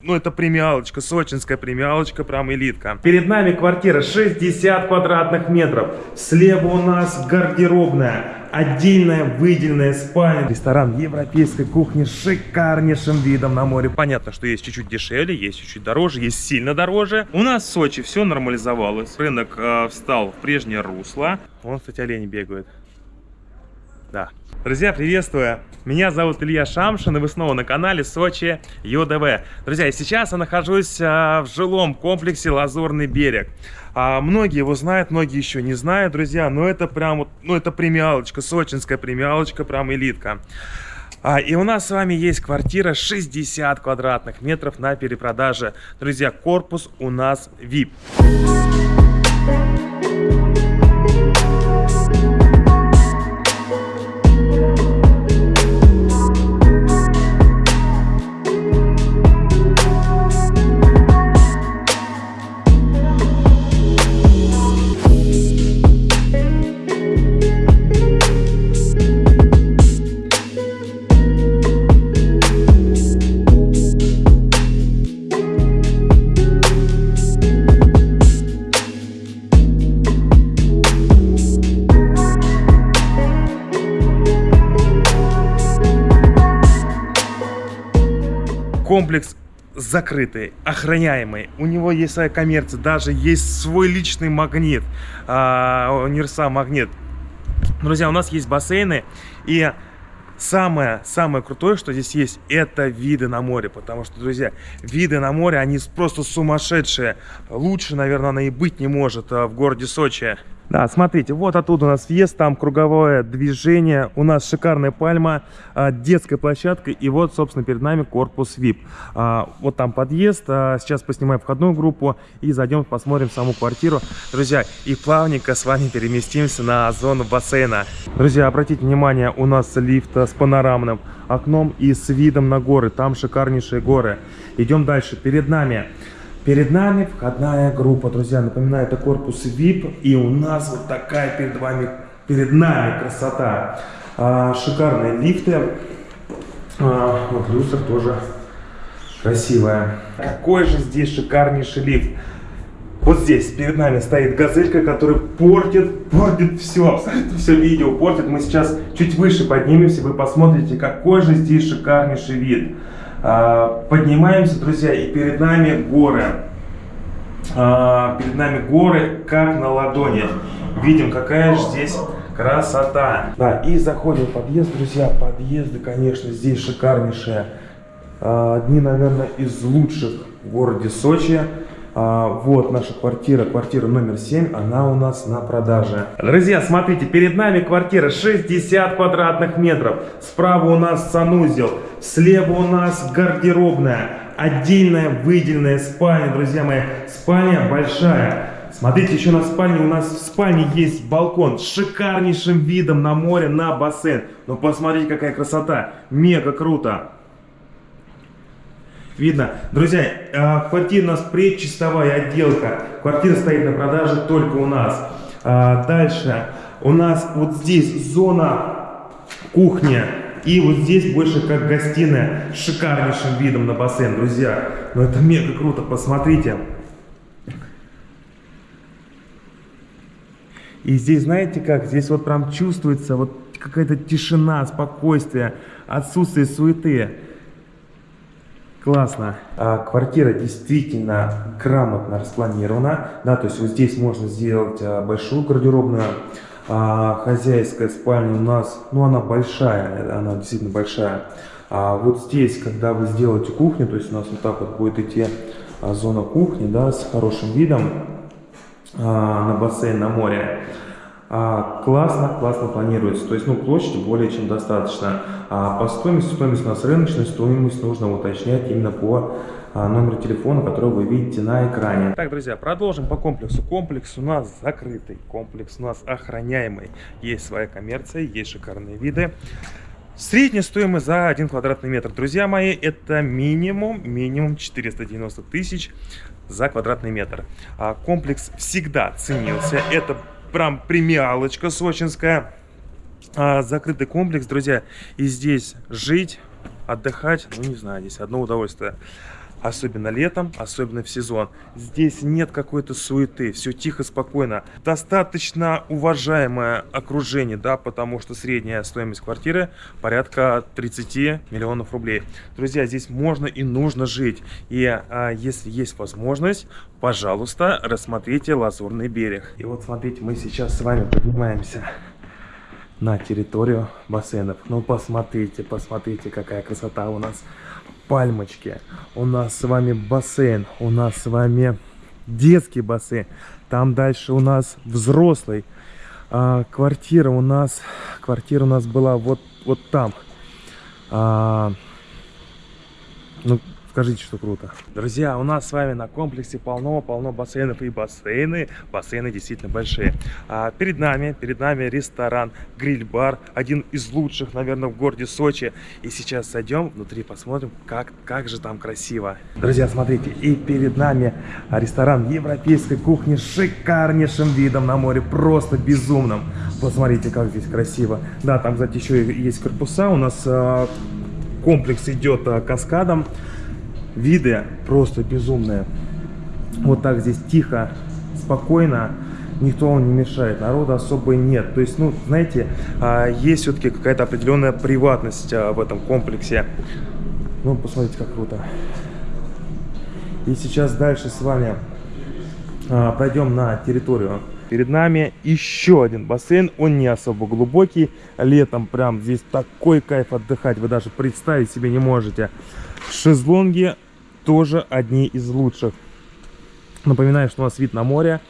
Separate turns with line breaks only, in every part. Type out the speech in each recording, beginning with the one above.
Ну, это премиалочка, сочинская премиалочка, прям элитка. Перед нами квартира 60 квадратных метров. Слева у нас гардеробная, отдельная выделенная спальня. Ресторан европейской кухни с шикарнейшим видом на море. Понятно, что есть чуть-чуть дешевле, есть чуть-чуть дороже, есть сильно дороже. У нас в Сочи все нормализовалось. Рынок э, встал в прежнее русло. Вон, кстати, олени бегают. Да. Друзья, приветствую! Меня зовут Илья Шамшин, и вы снова на канале Сочи ЮДВ. Друзья, и сейчас я нахожусь а, в жилом комплексе Лазурный берег. А, многие его знают, многие еще не знают, друзья, но это прям вот, ну это премиалочка, сочинская премиалочка, прям элитка. А, и у нас с вами есть квартира 60 квадратных метров на перепродаже. Друзья, корпус у нас VIP. Комплекс закрытый, охраняемый. У него есть своя коммерция, даже есть свой личный магнит, а, универсал магнит. Друзья, у нас есть бассейны и самое, самое крутое, что здесь есть, это виды на море. Потому что, друзья, виды на море, они просто сумасшедшие. Лучше, наверное, она и быть не может а, в городе Сочи. Да, смотрите, вот оттуда у нас въезд, там круговое движение, у нас шикарная пальма, а, детская площадка, и вот, собственно, перед нами корпус VIP. А, вот там подъезд, а, сейчас поснимаем входную группу и зайдем, посмотрим саму квартиру. Друзья, и плавненько с вами переместимся на зону бассейна. Друзья, обратите внимание, у нас лифт с панорамным окном и с видом на горы, там шикарнейшие горы. Идем дальше, перед нами Перед нами входная группа, друзья. Напоминаю, это корпус VIP. И у нас вот такая перед вами, перед нами красота. А, шикарные лифты. А, вот люстра тоже красивая. Какой же здесь шикарнейший лифт. Вот здесь перед нами стоит газелька, которая портит, портит все, абсолютно все видео портит. Мы сейчас чуть выше поднимемся, вы посмотрите, какой же здесь шикарнейший вид. А, поднимаемся, друзья, и перед нами горы. А, перед нами горы, как на ладони. Видим, какая же здесь красота. Да, и заходим в подъезд, друзья. Подъезды, конечно, здесь шикарнейшие. А, одни, наверное, из лучших в городе Сочи. А, вот наша квартира, квартира номер 7, она у нас на продаже. Друзья, смотрите, перед нами квартира 60 квадратных метров. Справа у нас санузел, слева у нас гардеробная, отдельная выделенная спальня, друзья мои. Спальня большая. Смотрите, еще на спальне, у нас в спальне есть балкон с шикарнейшим видом на море, на бассейн. Ну посмотрите, какая красота, мега круто. Видно. Друзья, а, квартира у нас предчистовая отделка. Квартира стоит на продаже только у нас. А, дальше у нас вот здесь зона кухня. И вот здесь больше как гостиная с шикарнейшим видом на бассейн, друзья. Ну это мега круто, посмотрите. И здесь, знаете как, здесь вот прям чувствуется вот какая-то тишина, спокойствие, отсутствие суеты. Классно. А, квартира действительно грамотно распланирована. Да, то есть вот здесь можно сделать а, большую гардеробную. А, хозяйская спальня у нас, ну она большая, она действительно большая. А вот здесь, когда вы сделаете кухню, то есть у нас вот так вот будет идти а, зона кухни, да, с хорошим видом а, на бассейн, на море. А, классно, классно планируется. То есть, ну, площади более чем достаточно. А по стоимости, стоимость у нас рыночная, стоимость нужно уточнять именно по а, номеру телефона, который вы видите на экране. Так, друзья, продолжим по комплексу. Комплекс у нас закрытый, комплекс у нас охраняемый. Есть своя коммерция, есть шикарные виды. Средняя стоимость за 1 квадратный метр, друзья мои, это минимум, минимум 490 тысяч за квадратный метр. А комплекс всегда ценился. Это прям премиалочка сочинская. А, закрытый комплекс, друзья. И здесь жить, отдыхать, ну не знаю, здесь одно удовольствие. Особенно летом, особенно в сезон. Здесь нет какой-то суеты, все тихо, спокойно. Достаточно уважаемое окружение, да, потому что средняя стоимость квартиры порядка 30 миллионов рублей. Друзья, здесь можно и нужно жить. И а, если есть возможность, пожалуйста, рассмотрите Лазурный берег. И вот смотрите, мы сейчас с вами поднимаемся на территорию бассейнов. Ну, посмотрите, посмотрите, какая красота у нас. Пальмочки. У нас с вами бассейн. У нас с вами детский бассейн. Там дальше у нас взрослый. А, квартира у нас... Квартира у нас была вот, вот там. А, ну, Скажите, что круто. Друзья, у нас с вами на комплексе полно-полно бассейнов и бассейны. Бассейны действительно большие. А перед нами, перед нами ресторан, гриль-бар. Один из лучших, наверное, в городе Сочи. И сейчас сойдем внутри, посмотрим, как, как же там красиво. Друзья, смотрите, и перед нами ресторан европейской кухни с шикарнейшим видом на море. Просто безумным. Посмотрите, как здесь красиво. Да, там, кстати, еще есть корпуса. У нас э, комплекс идет э, каскадом виды просто безумные. Вот так здесь тихо, спокойно, никто вам не мешает, народа особо нет. То есть, ну, знаете, а, есть все-таки какая-то определенная приватность а, в этом комплексе. Ну, посмотрите, как круто. И сейчас дальше с вами а, пройдем на территорию. Перед нами еще один бассейн, он не особо глубокий. Летом прям здесь такой кайф отдыхать, вы даже представить себе не можете. Шезлонги тоже одни из лучших. Напоминаю, что у нас вид на море.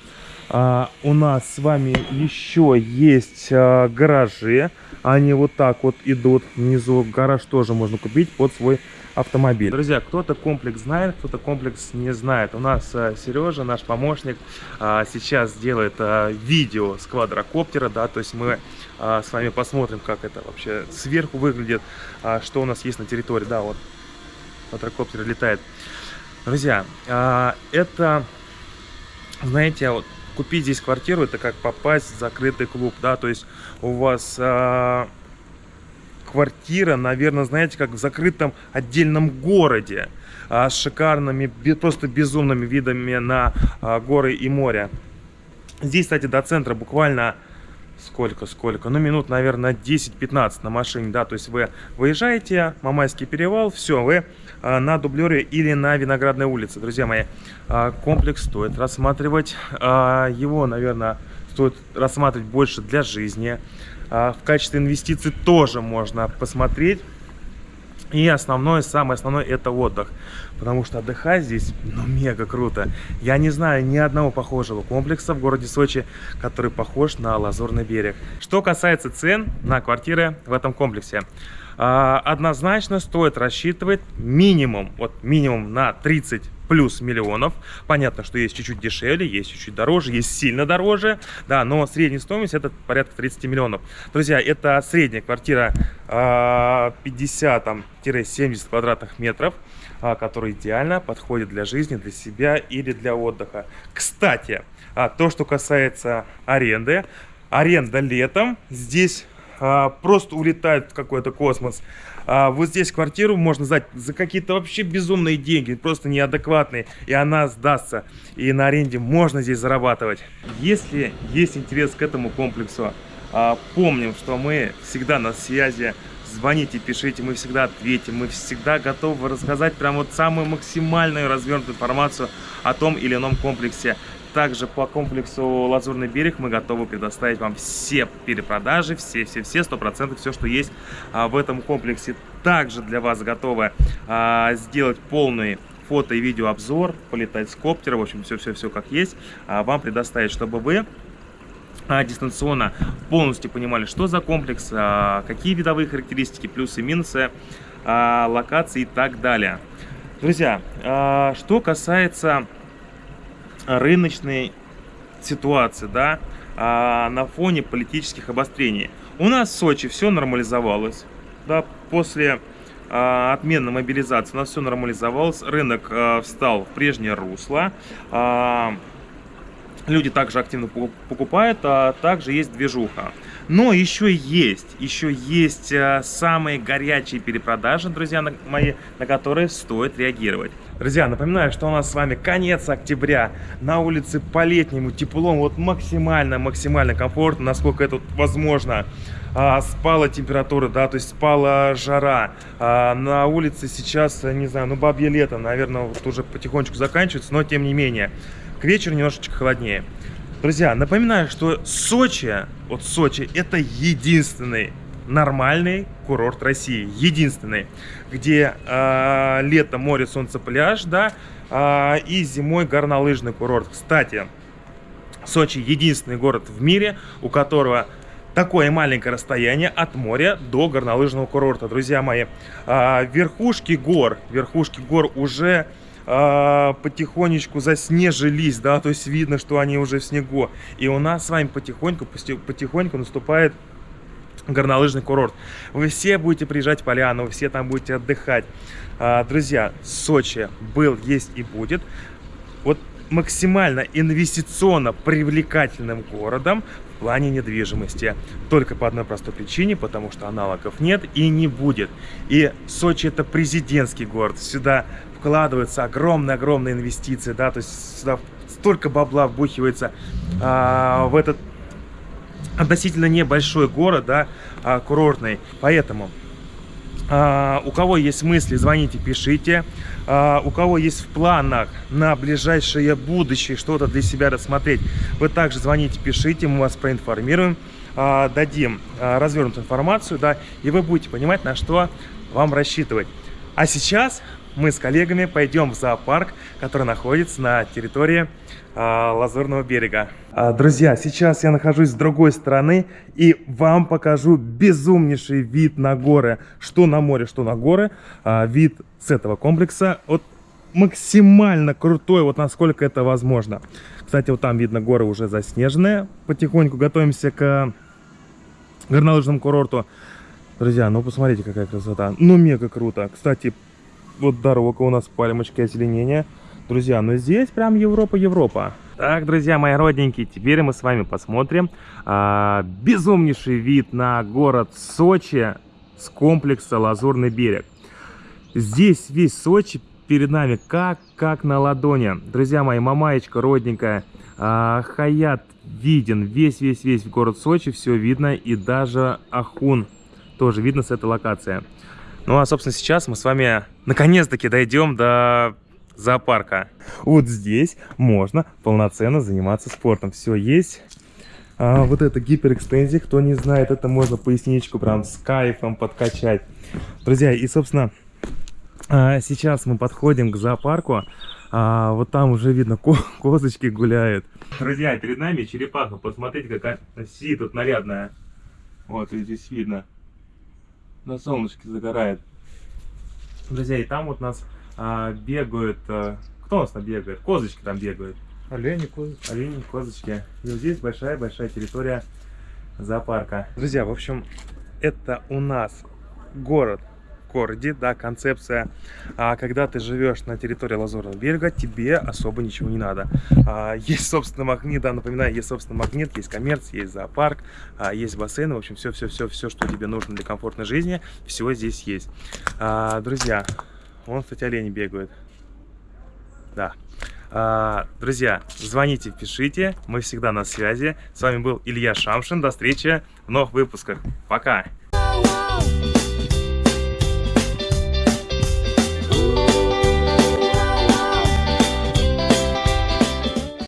А, у нас с вами еще есть а, гаражи. Они вот так вот идут. Внизу гараж тоже можно купить под свой автомобиль. Друзья, кто-то комплекс знает, кто-то комплекс не знает. У нас а, Сережа, наш помощник, а, сейчас делает а, видео с квадрокоптера, да, то есть мы а, с вами посмотрим, как это вообще сверху выглядит, а, что у нас есть на территории, да, вот квадрокоптер летает. Друзья, а, это, знаете, вот купить здесь квартиру, это как попасть в закрытый клуб, да, то есть у вас а, квартира, наверное, знаете, как в закрытом отдельном городе, а, с шикарными, просто безумными видами на горы и море. Здесь, кстати, до центра буквально сколько, сколько, ну минут, наверное, 10-15 на машине, да, то есть вы выезжаете, Мамайский перевал, все, вы на дублере или на Виноградной улице, друзья мои. А, комплекс стоит рассматривать, а, его, наверное, стоит рассматривать больше для жизни. В качестве инвестиций тоже можно посмотреть. И основное, самое основное, это отдых. Потому что отдыхать здесь, ну, мега круто. Я не знаю ни одного похожего комплекса в городе Сочи, который похож на Лазурный берег. Что касается цен на квартиры в этом комплексе. А, однозначно стоит рассчитывать минимум, вот минимум на 30 плюс миллионов. Понятно, что есть чуть-чуть дешевле, есть чуть-чуть дороже, есть сильно дороже, да, но средняя стоимость это порядка 30 миллионов. Друзья, это средняя квартира 50-70 а, квадратных метров, а, которая идеально подходит для жизни, для себя или для отдыха. Кстати, то, что касается аренды, аренда летом здесь просто улетает в какой-то космос. А вот здесь квартиру можно сдать за какие-то вообще безумные деньги, просто неадекватные, и она сдастся. И на аренде можно здесь зарабатывать. Если есть интерес к этому комплексу, а, помним, что мы всегда на связи, звоните, пишите, мы всегда ответим, мы всегда готовы рассказать прям вот самую максимальную развернутую информацию о том или ином комплексе. Также по комплексу Лазурный берег мы готовы предоставить вам все перепродажи, все-все-все, 100% все, что есть а, в этом комплексе. Также для вас готовы а, сделать полный фото и видеообзор, полетать с коптера, в общем, все-все-все как есть, а, вам предоставить, чтобы вы дистанционно полностью понимали, что за комплекс, какие видовые характеристики, плюсы, минусы, локации и так далее. Друзья, что касается рыночной ситуации, да, а, на фоне политических обострений. У нас в Сочи все нормализовалось, да, после а, отмены мобилизации у нас все нормализовалось, рынок а, встал в прежнее русло, люди также активно покупают, а также есть движуха. Но еще есть, еще есть самые горячие перепродажи, друзья мои, на которые стоит реагировать. Друзья, напоминаю, что у нас с вами конец октября. На улице по-летнему тепло, вот максимально-максимально комфортно, насколько это возможно. А, спала температура, да, то есть спала жара. А, на улице сейчас, не знаю, ну бабье лето, наверное, вот уже потихонечку заканчивается, но тем не менее. К вечеру немножечко холоднее. Друзья, напоминаю, что Сочи, вот Сочи, это единственный нормальный курорт России. Единственный, где э, лето, море, солнце, пляж, да, э, и зимой горнолыжный курорт. Кстати, Сочи единственный город в мире, у которого такое маленькое расстояние от моря до горнолыжного курорта. Друзья мои, э, верхушки гор, верхушки гор уже потихонечку заснежились, да, то есть видно, что они уже в снегу. И у нас с вами потихоньку, потихоньку наступает горнолыжный курорт. Вы все будете приезжать в Поляну, вы все там будете отдыхать. А, друзья, Сочи был, есть и будет. Вот максимально инвестиционно привлекательным городом в плане недвижимости. Только по одной простой причине, потому что аналогов нет и не будет. И Сочи это президентский город. Сюда вкладываются огромные-огромные инвестиции, да, то есть сюда столько бабла вбухивается а, в этот относительно небольшой город, да, а, курортный. Поэтому а, у кого есть мысли, звоните, пишите. А, у кого есть в планах на ближайшее будущее что-то для себя рассмотреть, вы также звоните, пишите, мы вас проинформируем, дадим развернутую информацию, да, и вы будете понимать, на что вам рассчитывать. А сейчас мы с коллегами пойдем в зоопарк, который находится на территории а, Лазурного берега. А, друзья, сейчас я нахожусь с другой стороны и вам покажу безумнейший вид на горы. Что на море, что на горы. А, вид с этого комплекса вот максимально крутой, вот насколько это возможно. Кстати, вот там видно горы уже заснеженные. Потихоньку готовимся к горнолыжному курорту. Друзья, ну посмотрите, какая красота. Ну, мега круто. Кстати, вот дорога у нас, пальмочки озеленения. Друзья, ну здесь прям Европа-Европа. Так, друзья мои родненькие, теперь мы с вами посмотрим а, безумнейший вид на город Сочи с комплекса Лазурный берег. Здесь весь Сочи перед нами как, как на ладони. Друзья мои, мамаечка родненькая, а, Хаят виден, весь-весь-весь город Сочи, все видно, и даже Ахун тоже видно с этой локации. Ну а, собственно, сейчас мы с вами наконец-таки дойдем до зоопарка. Вот здесь можно полноценно заниматься спортом. Все есть. А, вот это гиперэкстензия, кто не знает, это можно поясничку прям с кайфом подкачать. Друзья, и, собственно, а, сейчас мы подходим к зоопарку. А, вот там уже видно, ко козочки гуляют. Друзья, перед нами черепаха. Посмотрите, какая си тут нарядная. Вот, здесь видно на солнышке загорает. Друзья, и там вот нас а, бегают... А, кто у нас там бегает? Козочки там бегают.
Олени, козочки.
Олени, козочки. И вот здесь большая-большая территория зоопарка. Друзья, в общем, это у нас город городе, да, концепция, а, когда ты живешь на территории Лазурного берега, тебе особо ничего не надо. А, есть, собственно, магнит, да, напоминаю, есть, собственно, магнит, есть коммерция, есть зоопарк, а, есть бассейн, в общем, все-все-все-все, что тебе нужно для комфортной жизни, все здесь есть. А, друзья, вон, кстати, олени бегают. Да. А, друзья, звоните, пишите, мы всегда на связи. С вами был Илья Шамшин, до встречи в новых выпусках. Пока!